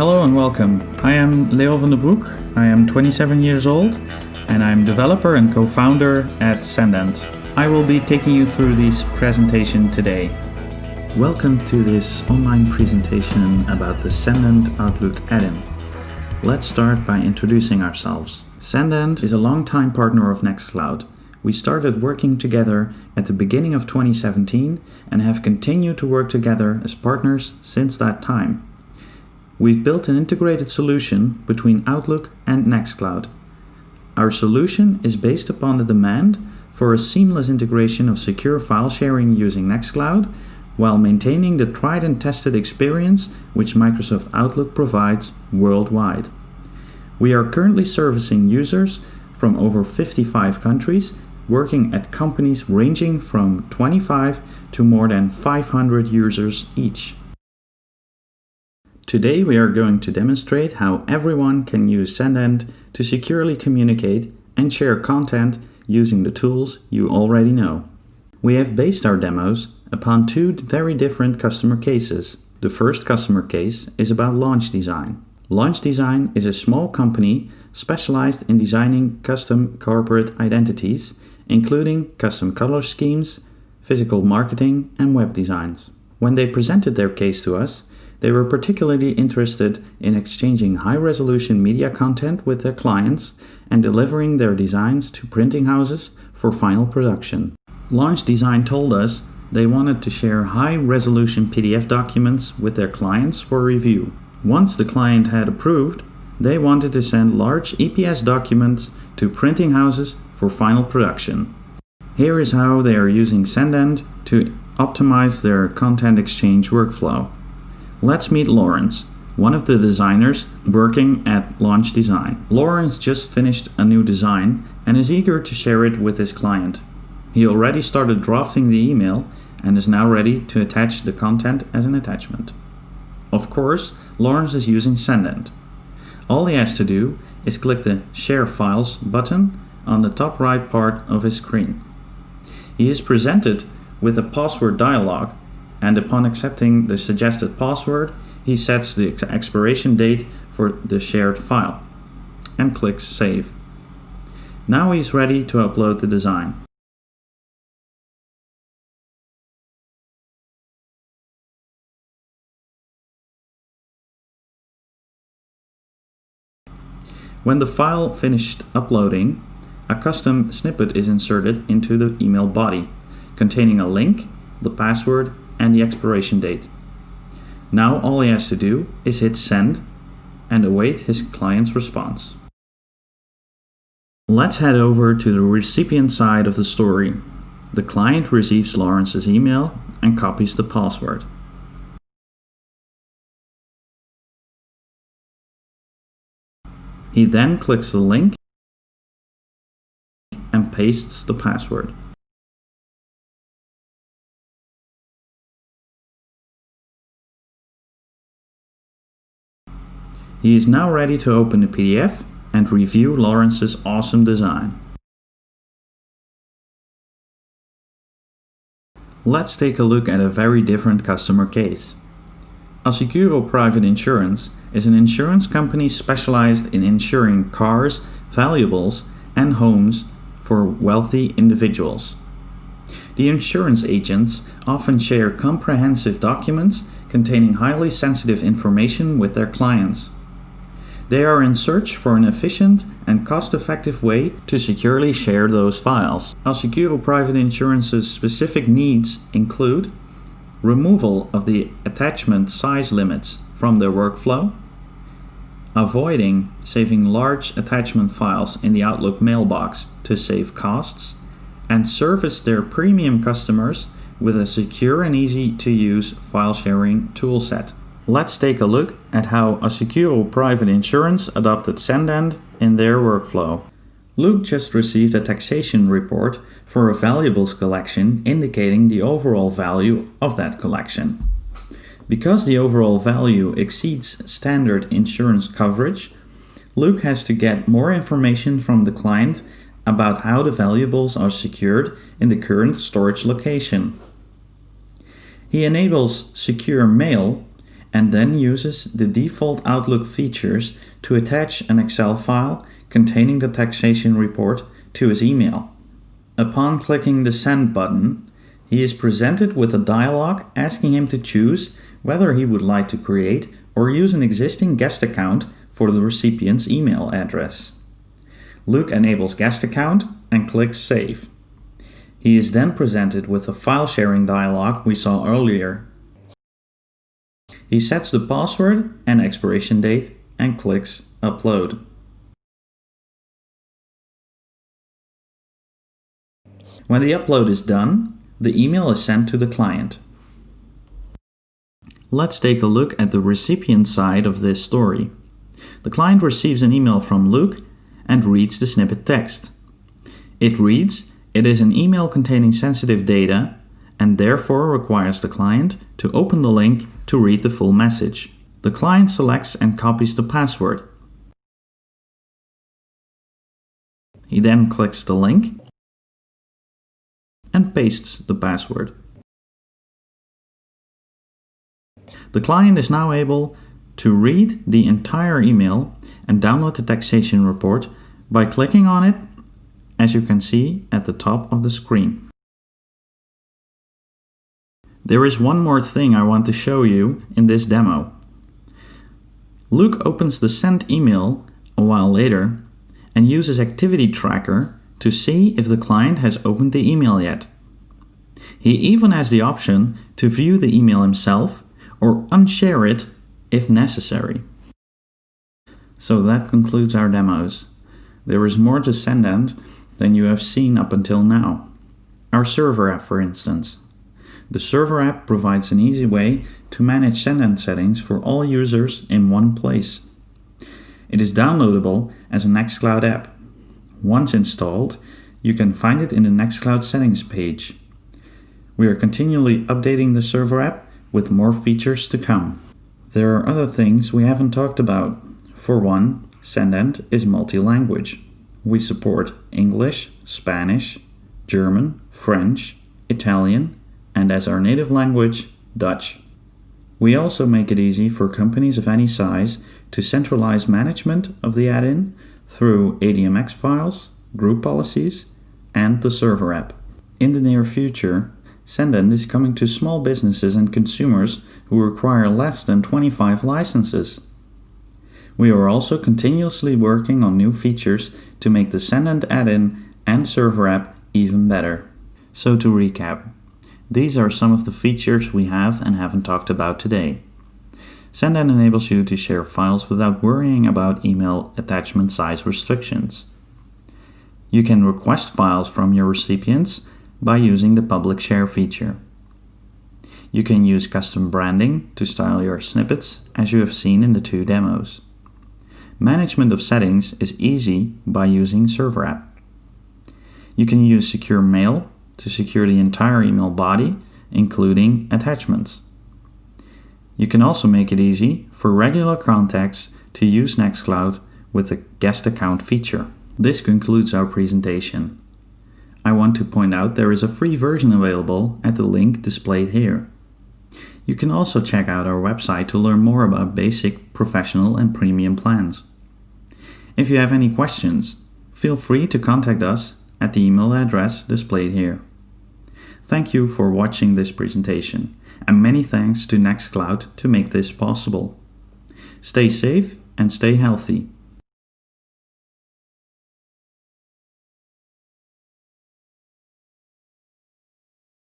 Hello and welcome. I am Leo van der Broek. I am 27 years old and I'm developer and co-founder at Sendent. I will be taking you through this presentation today. Welcome to this online presentation about the Sendent Outlook add-in. Let's start by introducing ourselves. Sendent is a long-time partner of Nextcloud. We started working together at the beginning of 2017 and have continued to work together as partners since that time. We've built an integrated solution between Outlook and Nextcloud. Our solution is based upon the demand for a seamless integration of secure file sharing using Nextcloud while maintaining the tried and tested experience which Microsoft Outlook provides worldwide. We are currently servicing users from over 55 countries, working at companies ranging from 25 to more than 500 users each. Today we are going to demonstrate how everyone can use Sendent to securely communicate and share content using the tools you already know. We have based our demos upon two very different customer cases. The first customer case is about Launch Design. Launch Design is a small company specialized in designing custom corporate identities, including custom color schemes, physical marketing and web designs. When they presented their case to us, they were particularly interested in exchanging high-resolution media content with their clients and delivering their designs to printing houses for final production. Launch Design told us they wanted to share high-resolution PDF documents with their clients for review. Once the client had approved, they wanted to send large EPS documents to printing houses for final production. Here is how they are using Sendent to optimize their content exchange workflow. Let's meet Lawrence, one of the designers working at Launch Design. Lawrence just finished a new design and is eager to share it with his client. He already started drafting the email and is now ready to attach the content as an attachment. Of course, Lawrence is using Sendent. All he has to do is click the Share Files button on the top right part of his screen. He is presented with a password dialog and upon accepting the suggested password, he sets the expiration date for the shared file and clicks Save. Now he's ready to upload the design. When the file finished uploading, a custom snippet is inserted into the email body, containing a link, the password and the expiration date. Now all he has to do is hit send and await his client's response. Let's head over to the recipient side of the story. The client receives Lawrence's email and copies the password. He then clicks the link and pastes the password. He is now ready to open the PDF and review Lawrence's awesome design. Let's take a look at a very different customer case. Assicuro Private Insurance is an insurance company specialized in insuring cars, valuables and homes for wealthy individuals. The insurance agents often share comprehensive documents containing highly sensitive information with their clients. They are in search for an efficient and cost-effective way to securely share those files. Assicuro Private Insurance's specific needs include removal of the attachment size limits from their workflow, avoiding saving large attachment files in the Outlook mailbox to save costs, and service their premium customers with a secure and easy to use file sharing toolset. Let's take a look at how Assicuro Private Insurance adopted Sendent in their workflow. Luke just received a taxation report for a valuables collection indicating the overall value of that collection. Because the overall value exceeds standard insurance coverage, Luke has to get more information from the client about how the valuables are secured in the current storage location. He enables secure mail and then uses the default Outlook features to attach an Excel file containing the taxation report to his email. Upon clicking the Send button, he is presented with a dialog asking him to choose whether he would like to create or use an existing guest account for the recipient's email address. Luke enables guest account and clicks Save. He is then presented with the file sharing dialog we saw earlier. He sets the password and expiration date and clicks Upload. When the upload is done, the email is sent to the client. Let's take a look at the recipient side of this story. The client receives an email from Luke and reads the snippet text. It reads, it is an email containing sensitive data and therefore requires the client to open the link to read the full message. The client selects and copies the password. He then clicks the link and pastes the password. The client is now able to read the entire email and download the taxation report by clicking on it, as you can see at the top of the screen. There is one more thing I want to show you in this demo. Luke opens the sent email a while later and uses Activity Tracker to see if the client has opened the email yet. He even has the option to view the email himself or unshare it if necessary. So that concludes our demos. There is more to Sendent than you have seen up until now. Our server app, for instance. The server app provides an easy way to manage Sendent settings for all users in one place. It is downloadable as an Nextcloud app. Once installed, you can find it in the Nextcloud settings page. We are continually updating the server app with more features to come. There are other things we haven't talked about. For one, Sendent is multi-language. We support English, Spanish, German, French, Italian, and as our native language, Dutch. We also make it easy for companies of any size to centralize management of the add-in through ADMX files, group policies, and the server app. In the near future, Sendent is coming to small businesses and consumers who require less than 25 licenses. We are also continuously working on new features to make the Sendent add-in and server app even better. So to recap, these are some of the features we have and haven't talked about today. Sendent enables you to share files without worrying about email attachment size restrictions. You can request files from your recipients by using the public share feature. You can use custom branding to style your snippets as you have seen in the two demos. Management of settings is easy by using Server App. You can use Secure Mail to secure the entire email body, including attachments. You can also make it easy for regular contacts to use Nextcloud with the guest account feature. This concludes our presentation. I want to point out there is a free version available at the link displayed here. You can also check out our website to learn more about basic, professional and premium plans. If you have any questions, feel free to contact us at the email address displayed here. Thank you for watching this presentation and many thanks to Nextcloud to make this possible. Stay safe and stay healthy.